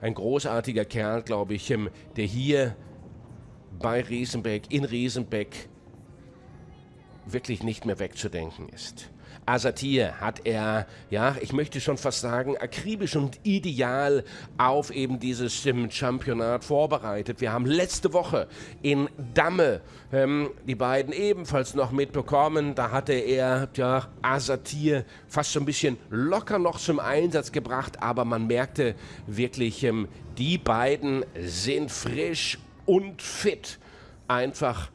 ein großartiger Kerl, glaube ich, ähm, der hier bei Riesenbeck, in Riesenbeck, wirklich nicht mehr wegzudenken ist. Asatir hat er, ja, ich möchte schon fast sagen, akribisch und ideal auf eben dieses ähm, Championat vorbereitet. Wir haben letzte Woche in Damme ähm, die beiden ebenfalls noch mitbekommen. Da hatte er, ja, Asatir fast so ein bisschen locker noch zum Einsatz gebracht, aber man merkte wirklich, ähm, die beiden sind frisch und fit. Einfach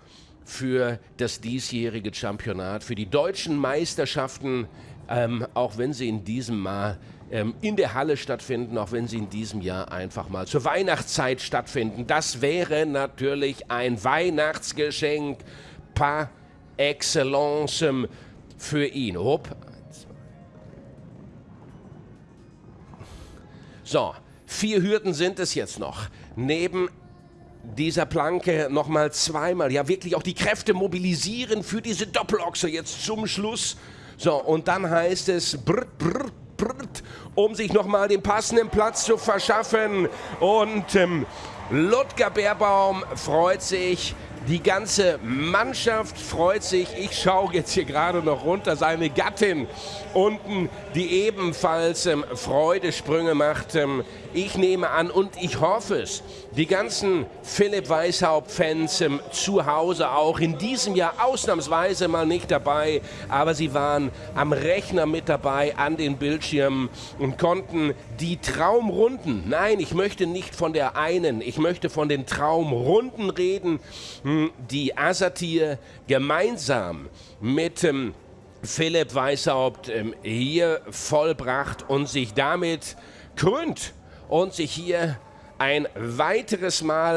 für das diesjährige Championat, für die deutschen Meisterschaften, ähm, auch wenn sie in diesem Mal ähm, in der Halle stattfinden, auch wenn sie in diesem Jahr einfach mal zur Weihnachtszeit stattfinden. Das wäre natürlich ein Weihnachtsgeschenk par excellence ähm, für ihn. Hopp. So, vier Hürden sind es jetzt noch. Neben dieser Planke nochmal zweimal, ja wirklich auch die Kräfte mobilisieren für diese Doppelochse jetzt zum Schluss. So, und dann heißt es, brrt, brrt, brrt, um sich nochmal den passenden Platz zu verschaffen. Und ähm, Ludger Bärbaum freut sich, die ganze Mannschaft freut sich. Ich schaue jetzt hier gerade noch runter. Seine Gattin unten, die ebenfalls ähm, Freudesprünge macht. Ähm, ich nehme an und ich hoffe es, die ganzen Philipp Weishaupt-Fans ähm, zu Hause auch in diesem Jahr ausnahmsweise mal nicht dabei, aber sie waren am Rechner mit dabei, an den Bildschirmen und konnten die Traumrunden, nein, ich möchte nicht von der einen, ich möchte von den Traumrunden reden, hm, die Asatir gemeinsam mit ähm, Philipp Weishaupt ähm, hier vollbracht und sich damit krönt und sich hier ein weiteres Mal